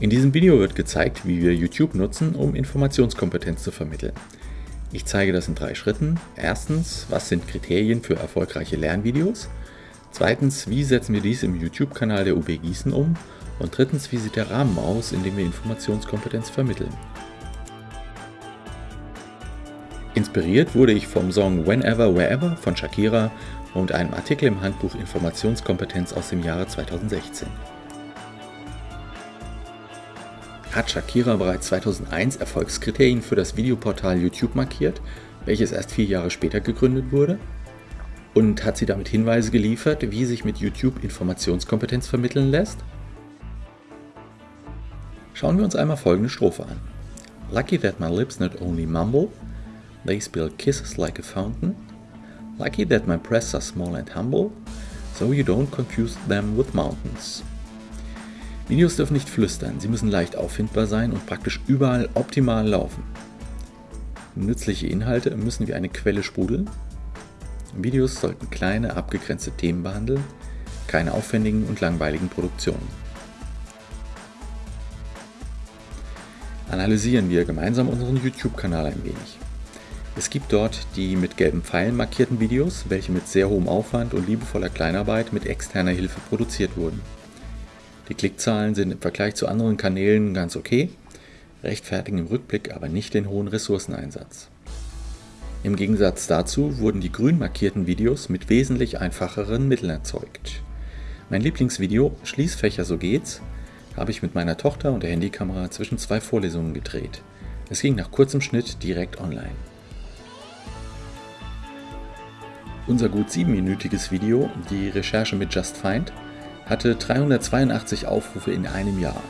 In diesem Video wird gezeigt, wie wir YouTube nutzen, um Informationskompetenz zu vermitteln. Ich zeige das in drei Schritten. Erstens, was sind Kriterien für erfolgreiche Lernvideos? Zweitens, wie setzen wir dies im YouTube-Kanal der UB Gießen um? Und drittens, wie sieht der Rahmen aus, in dem wir Informationskompetenz vermitteln? Inspiriert wurde ich vom Song Whenever, Wherever von Shakira und einem Artikel im Handbuch Informationskompetenz aus dem Jahre 2016 hat Shakira bereits 2001 Erfolgskriterien für das Videoportal YouTube markiert, welches erst vier Jahre später gegründet wurde? Und hat sie damit Hinweise geliefert, wie sich mit YouTube Informationskompetenz vermitteln lässt? Schauen wir uns einmal folgende Strophe an. Lucky that my lips not only mumble, they spill kisses like a fountain. Lucky that my breasts are small and humble, so you don't confuse them with mountains. Videos dürfen nicht flüstern, sie müssen leicht auffindbar sein und praktisch überall optimal laufen. Nützliche Inhalte müssen wie eine Quelle sprudeln. Videos sollten kleine, abgegrenzte Themen behandeln, keine aufwendigen und langweiligen Produktionen. Analysieren wir gemeinsam unseren YouTube-Kanal ein wenig. Es gibt dort die mit gelben Pfeilen markierten Videos, welche mit sehr hohem Aufwand und liebevoller Kleinarbeit mit externer Hilfe produziert wurden. Die Klickzahlen sind im Vergleich zu anderen Kanälen ganz okay, rechtfertigen im Rückblick aber nicht den hohen Ressourceneinsatz. Im Gegensatz dazu wurden die grün markierten Videos mit wesentlich einfacheren Mitteln erzeugt. Mein Lieblingsvideo Schließfächer so geht's habe ich mit meiner Tochter und der Handykamera zwischen zwei Vorlesungen gedreht. Es ging nach kurzem Schnitt direkt online. Unser gut siebenminütiges Video, die Recherche mit Just Find, hatte 382 Aufrufe in einem Jahr.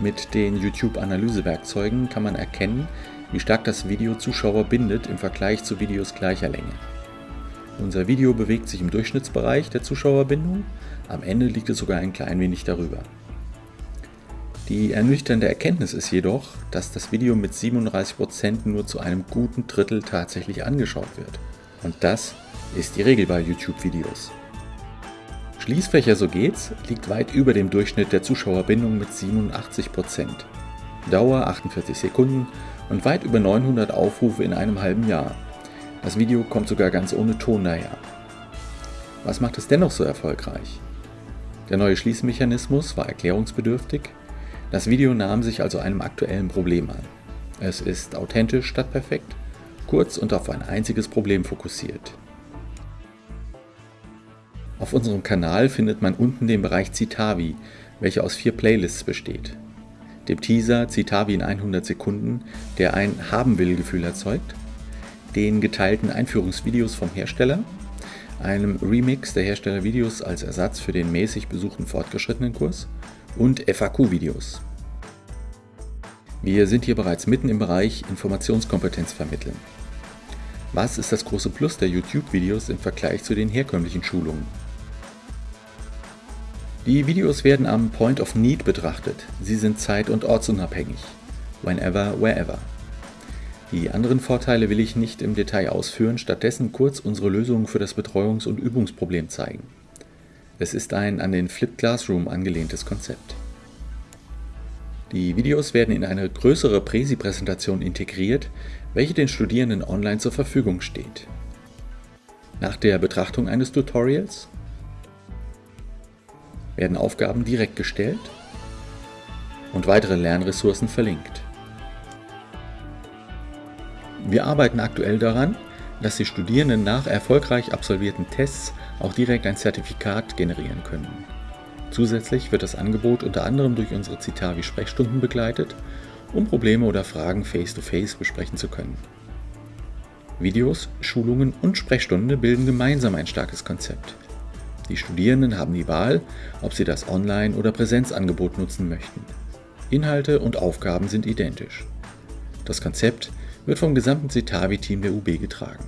Mit den YouTube-Analysewerkzeugen kann man erkennen, wie stark das Video Zuschauer bindet im Vergleich zu Videos gleicher Länge. Unser Video bewegt sich im Durchschnittsbereich der Zuschauerbindung, am Ende liegt es sogar ein klein wenig darüber. Die ernüchternde Erkenntnis ist jedoch, dass das Video mit 37% nur zu einem guten Drittel tatsächlich angeschaut wird. Und das ist die Regel bei YouTube-Videos. Schließfächer so geht's liegt weit über dem Durchschnitt der Zuschauerbindung mit 87%. Dauer 48 Sekunden und weit über 900 Aufrufe in einem halben Jahr. Das Video kommt sogar ganz ohne Ton daher. Was macht es dennoch so erfolgreich? Der neue Schließmechanismus war erklärungsbedürftig. Das Video nahm sich also einem aktuellen Problem an. Es ist authentisch statt perfekt, kurz und auf ein einziges Problem fokussiert. Auf unserem Kanal findet man unten den Bereich Citavi, welcher aus vier Playlists besteht. Dem Teaser Citavi in 100 Sekunden, der ein Haben-will-Gefühl erzeugt, den geteilten Einführungsvideos vom Hersteller, einem Remix der Herstellervideos als Ersatz für den mäßig besuchten fortgeschrittenen Kurs und FAQ-Videos. Wir sind hier bereits mitten im Bereich Informationskompetenz vermitteln. Was ist das große Plus der YouTube-Videos im Vergleich zu den herkömmlichen Schulungen? Die Videos werden am Point of Need betrachtet. Sie sind zeit- und ortsunabhängig. Whenever, wherever. Die anderen Vorteile will ich nicht im Detail ausführen, stattdessen kurz unsere Lösungen für das Betreuungs- und Übungsproblem zeigen. Es ist ein an den Flipped Classroom angelehntes Konzept. Die Videos werden in eine größere Präsi-Präsentation integriert, welche den Studierenden online zur Verfügung steht. Nach der Betrachtung eines Tutorials werden Aufgaben direkt gestellt und weitere Lernressourcen verlinkt. Wir arbeiten aktuell daran, dass die Studierenden nach erfolgreich absolvierten Tests auch direkt ein Zertifikat generieren können. Zusätzlich wird das Angebot unter anderem durch unsere Citavi-Sprechstunden begleitet, um Probleme oder Fragen face-to-face -face besprechen zu können. Videos, Schulungen und Sprechstunde bilden gemeinsam ein starkes Konzept. Die Studierenden haben die Wahl, ob sie das Online- oder Präsenzangebot nutzen möchten. Inhalte und Aufgaben sind identisch. Das Konzept wird vom gesamten Citavi-Team der UB getragen.